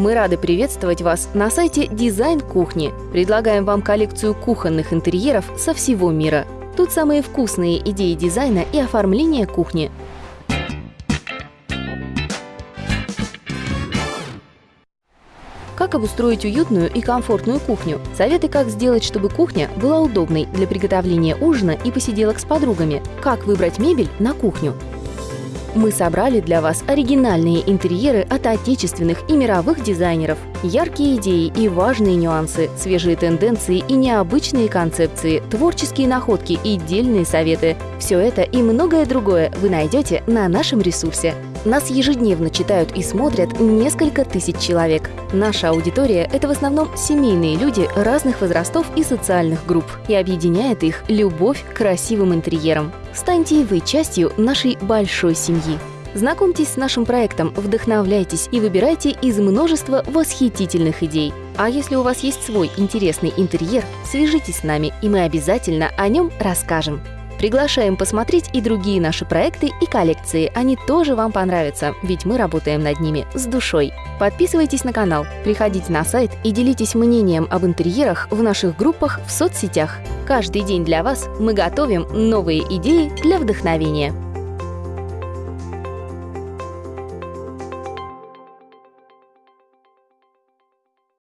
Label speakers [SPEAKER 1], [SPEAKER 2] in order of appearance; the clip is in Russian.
[SPEAKER 1] Мы рады приветствовать вас на сайте Дизайн Кухни. Предлагаем вам коллекцию кухонных интерьеров со всего мира. Тут самые вкусные идеи дизайна и оформления кухни. Как обустроить уютную и комфортную кухню? Советы, как сделать, чтобы кухня была удобной для приготовления ужина и посиделок с подругами. Как выбрать мебель на кухню? Мы собрали для вас оригинальные интерьеры от отечественных и мировых дизайнеров. Яркие идеи и важные нюансы, свежие тенденции и необычные концепции, творческие находки и дельные советы – все это и многое другое вы найдете на нашем ресурсе. Нас ежедневно читают и смотрят несколько тысяч человек. Наша аудитория – это в основном семейные люди разных возрастов и социальных групп, и объединяет их любовь к красивым интерьерам. Станьте и вы частью нашей большой семьи. Знакомьтесь с нашим проектом, вдохновляйтесь и выбирайте из множества восхитительных идей. А если у вас есть свой интересный интерьер, свяжитесь с нами, и мы обязательно о нем расскажем. Приглашаем посмотреть и другие наши проекты и коллекции. Они тоже вам понравятся, ведь мы работаем над ними с душой. Подписывайтесь на канал, приходите на сайт и делитесь мнением об интерьерах в наших группах в соцсетях. Каждый день для вас мы готовим новые идеи для вдохновения.